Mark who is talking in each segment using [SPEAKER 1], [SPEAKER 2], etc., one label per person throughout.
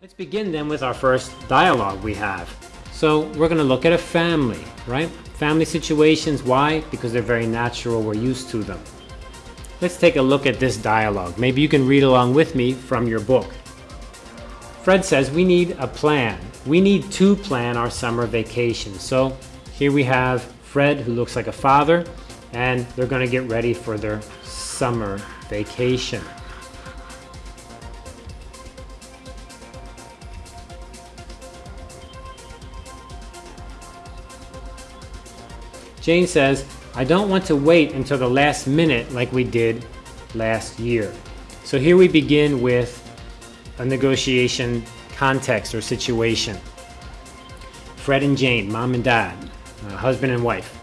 [SPEAKER 1] Let's begin then with our first dialogue we have. So we're going to look at a family, right? Family situations. Why? Because they're very natural. We're used to them. Let's take a look at this dialogue. Maybe you can read along with me from your book. Fred says we need a plan. We need to plan our summer vacation. So here we have Fred who looks like a father and they're going to get ready for their summer vacation. Jane says, I don't want to wait until the last minute like we did last year. So here we begin with a negotiation context or situation. Fred and Jane, mom and dad, uh, husband and wife.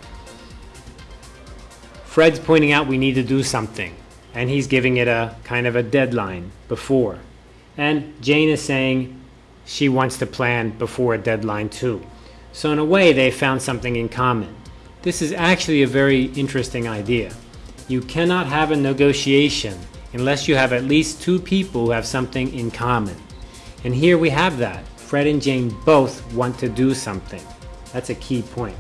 [SPEAKER 1] Fred's pointing out we need to do something, and he's giving it a kind of a deadline before. And Jane is saying she wants to plan before a deadline too. So in a way, they found something in common. This is actually a very interesting idea. You cannot have a negotiation unless you have at least two people who have something in common. And here we have that. Fred and Jane both want to do something. That's a key point.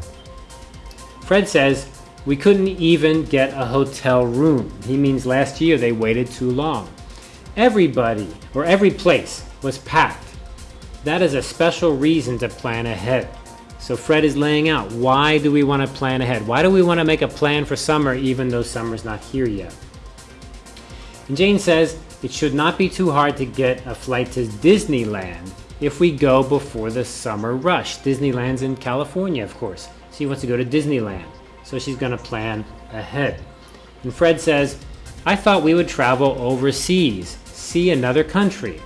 [SPEAKER 1] Fred says, we couldn't even get a hotel room. He means last year they waited too long. Everybody, or every place, was packed. That is a special reason to plan ahead. So Fred is laying out, why do we want to plan ahead? Why do we want to make a plan for summer even though summer's not here yet? And Jane says, it should not be too hard to get a flight to Disneyland if we go before the summer rush. Disneyland's in California, of course. She wants to go to Disneyland. So she's going to plan ahead. And Fred says, I thought we would travel overseas, see another country.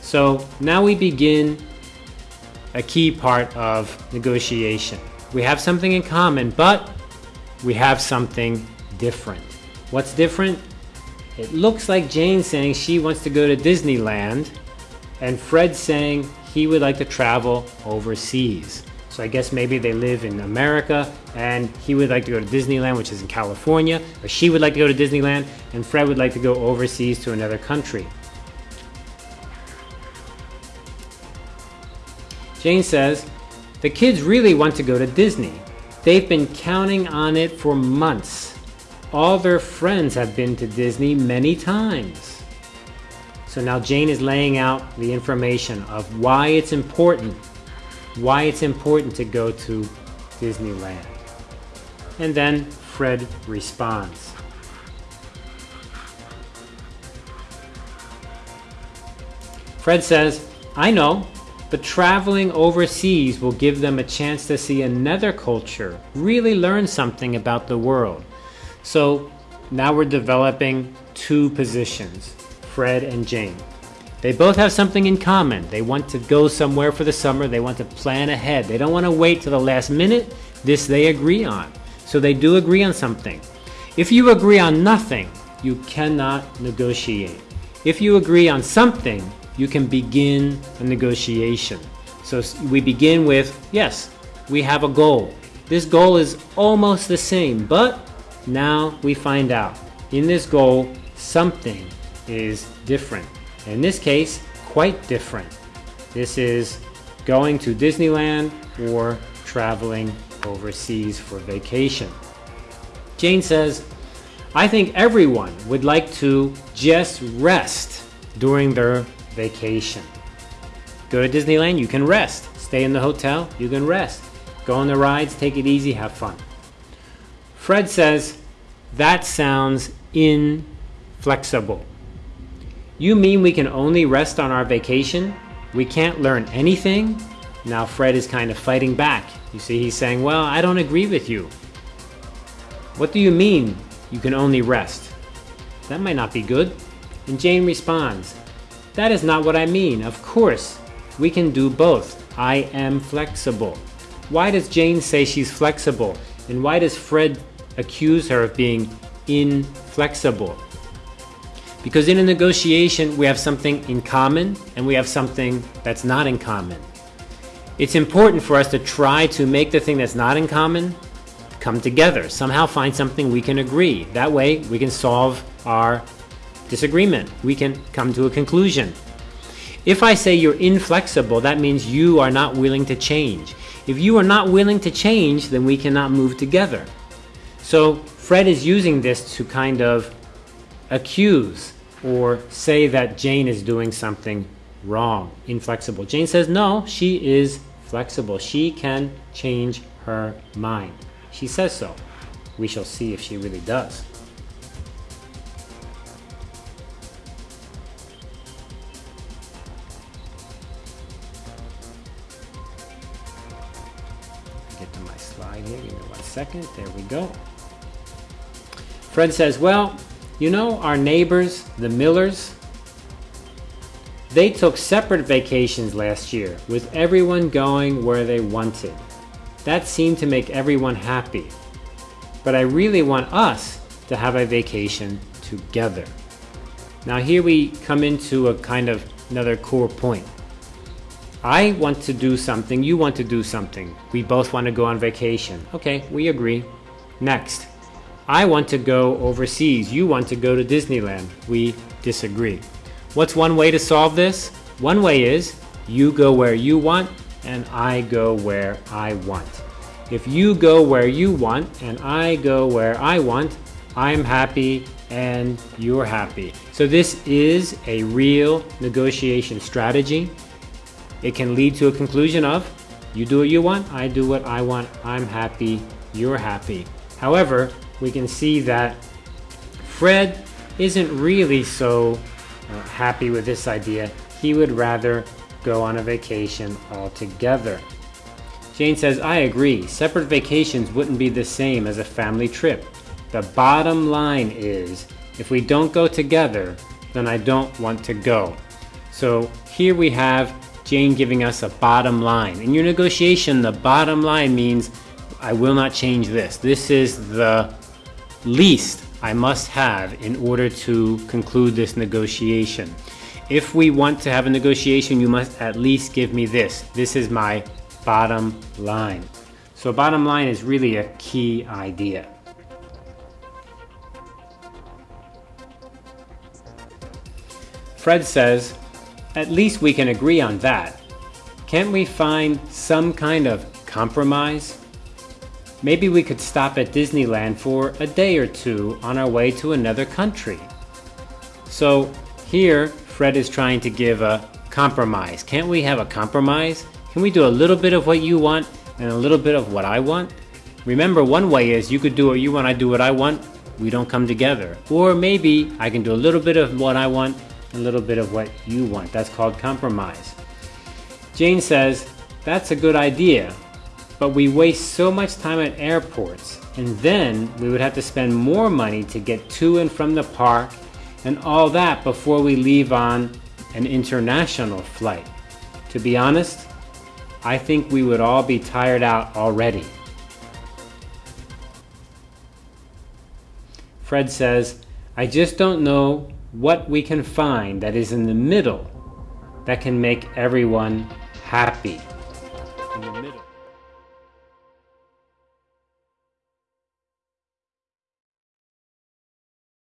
[SPEAKER 1] So now we begin a key part of negotiation. We have something in common, but we have something different. What's different? It looks like Jane saying she wants to go to Disneyland, and Fred saying he would like to travel overseas. So I guess maybe they live in America, and he would like to go to Disneyland, which is in California, or she would like to go to Disneyland, and Fred would like to go overseas to another country. Jane says, the kids really want to go to Disney. They've been counting on it for months. All their friends have been to Disney many times. So now Jane is laying out the information of why it's important, why it's important to go to Disneyland. And then Fred responds. Fred says, I know, but traveling overseas will give them a chance to see another culture, really learn something about the world. So now we're developing two positions, Fred and Jane. They both have something in common. They want to go somewhere for the summer. They want to plan ahead. They don't want to wait to the last minute. This they agree on. So they do agree on something. If you agree on nothing, you cannot negotiate. If you agree on something, you can begin a negotiation. So we begin with, yes, we have a goal. This goal is almost the same, but now we find out in this goal, something is different. In this case, quite different. This is going to Disneyland or traveling overseas for vacation. Jane says, I think everyone would like to just rest during their vacation. Go to Disneyland, you can rest. Stay in the hotel, you can rest. Go on the rides, take it easy, have fun. Fred says, that sounds inflexible. You mean we can only rest on our vacation? We can't learn anything? Now Fred is kind of fighting back. You see, he's saying, well, I don't agree with you. What do you mean you can only rest? That might not be good. And Jane responds, that is not what I mean. Of course, we can do both. I am flexible. Why does Jane say she's flexible? And why does Fred accuse her of being inflexible? Because in a negotiation, we have something in common and we have something that's not in common. It's important for us to try to make the thing that's not in common come together, somehow find something we can agree. That way, we can solve our disagreement. We can come to a conclusion. If I say you're inflexible, that means you are not willing to change. If you are not willing to change, then we cannot move together. So Fred is using this to kind of accuse or say that Jane is doing something wrong, inflexible. Jane says no, she is flexible. She can change her mind. She says so. We shall see if she really does. Give me one second. There we go. Fred says, well, you know, our neighbors, the Millers, they took separate vacations last year, with everyone going where they wanted. That seemed to make everyone happy. But I really want us to have a vacation together. Now here we come into a kind of another core point. I want to do something, you want to do something. We both want to go on vacation. Okay, we agree. Next. I want to go overseas, you want to go to Disneyland. We disagree. What's one way to solve this? One way is you go where you want and I go where I want. If you go where you want and I go where I want, I'm happy and you're happy. So this is a real negotiation strategy. It can lead to a conclusion of you do what you want, I do what I want, I'm happy, you're happy. However, we can see that Fred isn't really so uh, happy with this idea. He would rather go on a vacation altogether. Jane says, I agree. Separate vacations wouldn't be the same as a family trip. The bottom line is, if we don't go together, then I don't want to go. So here we have Jane giving us a bottom line. In your negotiation, the bottom line means I will not change this. This is the least I must have in order to conclude this negotiation. If we want to have a negotiation, you must at least give me this. This is my bottom line. So bottom line is really a key idea. Fred says, at least we can agree on that. Can't we find some kind of compromise? Maybe we could stop at Disneyland for a day or two on our way to another country. So here, Fred is trying to give a compromise. Can't we have a compromise? Can we do a little bit of what you want and a little bit of what I want? Remember, one way is you could do what you want, I do what I want, we don't come together. Or maybe I can do a little bit of what I want, a little bit of what you want. That's called compromise. Jane says, that's a good idea, but we waste so much time at airports, and then we would have to spend more money to get to and from the park and all that before we leave on an international flight. To be honest, I think we would all be tired out already. Fred says, I just don't know what we can find that is in the middle that can make everyone happy.